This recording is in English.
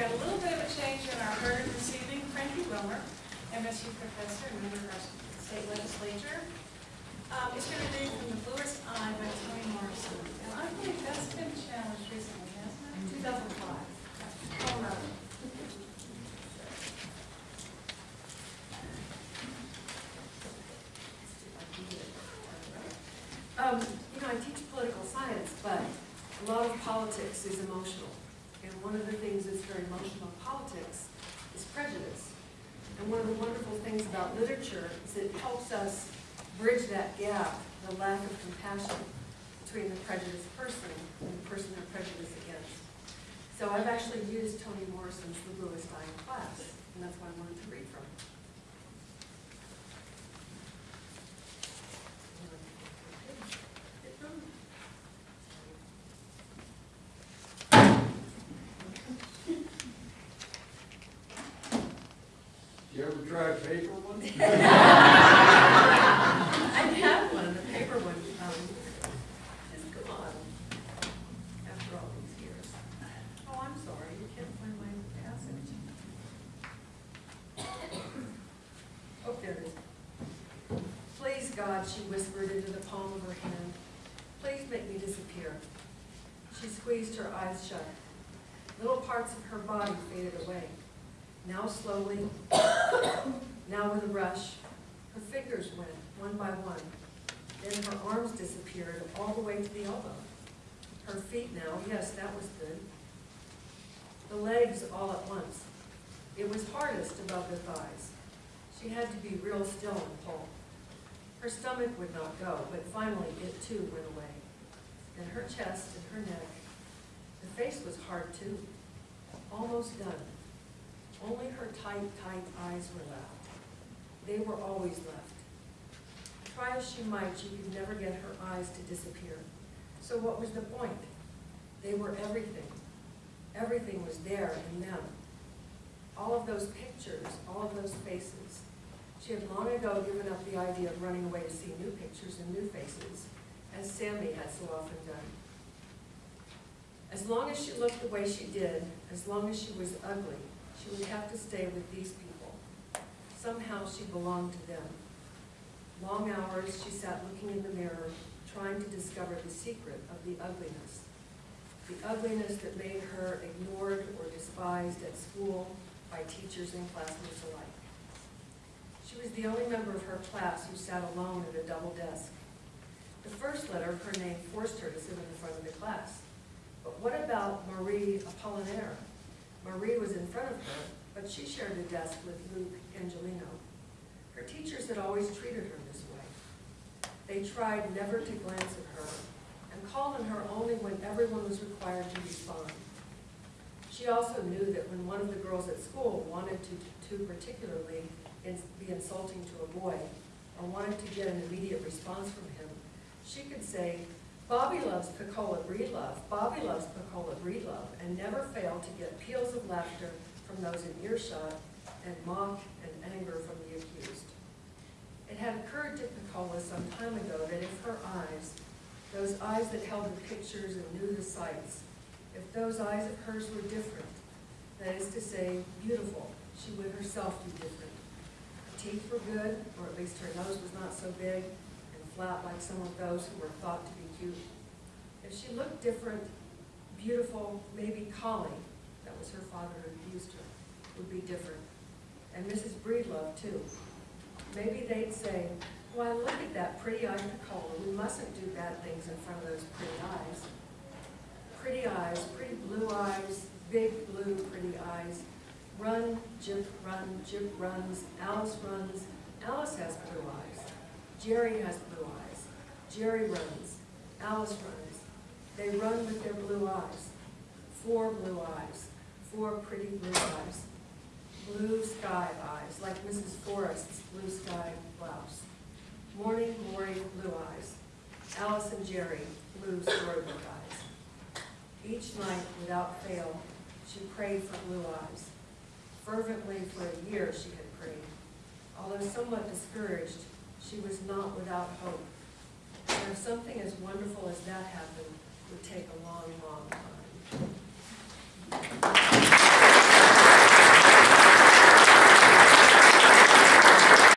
got a little bit of a change in our herd this evening. Franke Wilmer, MSU professor and member of our state legislature, um, is going to read from The Bluest Eye by Toni Morrison. And I believe that's been challenged recently, hasn't it? 2005. Oh. Um, you know, I teach political science, but a lot of politics is emotional. And one of the things that's very emotional in politics is prejudice. And one of the wonderful things about literature is it helps us bridge that gap, the lack of compassion between the prejudiced person and the person they're prejudiced against. So I've actually used Toni Morrison's The Bluest Eye in class, and that's what I wanted to read from. Ever try paper one? I have one, the paper one, um, come on, after all these years. Oh, I'm sorry, you can't find my passage. Oh, there it is. Please, God, she whispered into the palm of her hand, please make me disappear. She squeezed her eyes shut. Little parts of her body faded away. Now slowly, now with a rush, her fingers went, one by one. Then her arms disappeared all the way to the elbow. Her feet now, yes, that was good. The legs all at once. It was hardest above the thighs. She had to be real still and pull. Her stomach would not go, but finally it too went away. And her chest and her neck. The face was hard too, almost done. Only her tight, tight eyes were left. They were always left. Try as she might, she could never get her eyes to disappear. So what was the point? They were everything. Everything was there in them. All of those pictures, all of those faces. She had long ago given up the idea of running away to see new pictures and new faces, as Sammy had so often done. As long as she looked the way she did, as long as she was ugly, she would have to stay with these people. Somehow she belonged to them. Long hours she sat looking in the mirror, trying to discover the secret of the ugliness. The ugliness that made her ignored or despised at school by teachers and classmates alike. She was the only member of her class who sat alone at a double desk. The first letter of her name forced her to sit in the front of the class. But what about Marie Appolonaire? Marie was in front of her, but she shared a desk with Luke Angelino. Her teachers had always treated her this way. They tried never to glance at her and called on her only when everyone was required to respond. She also knew that when one of the girls at school wanted to, to particularly be insulting to a boy or wanted to get an immediate response from him, she could say, Bobby loves Pecola Breedlove, Bobby loves Pecola Breedlove, and never failed to get peals of laughter from those in earshot and mock and anger from the accused. It had occurred to Pecola some time ago that if her eyes, those eyes that held the pictures and knew the sights, if those eyes of hers were different, that is to say, beautiful, she would herself be different. Her teeth were good, or at least her nose was not so big flat like some of those who were thought to be cute. If she looked different, beautiful, maybe Cholly, that was her father who abused her, would be different. And Mrs. Breedlove, too. Maybe they'd say, why, look at that pretty-eyed Pecola, we mustn't do bad things in front of those pretty eyes. Pretty eyes, pretty blue eyes, big blue pretty eyes. Run, Jip, run, Jip runs, Alice runs, Alice has blue eyes. Jerry has blue eyes. Jerry runs, Alice runs. They run with their blue eyes. Four blue eyes, four pretty blue eyes. Blue sky eyes, like Mrs. Forrest's blue sky blouse. Morning glory blue eyes. Alice and Jerry, blue storybook eyes. Each night, without fail, she prayed for blue eyes. Fervently for a year she had prayed. Although somewhat discouraged, she was not without hope. And if something as wonderful as that happened, would take a long, long time.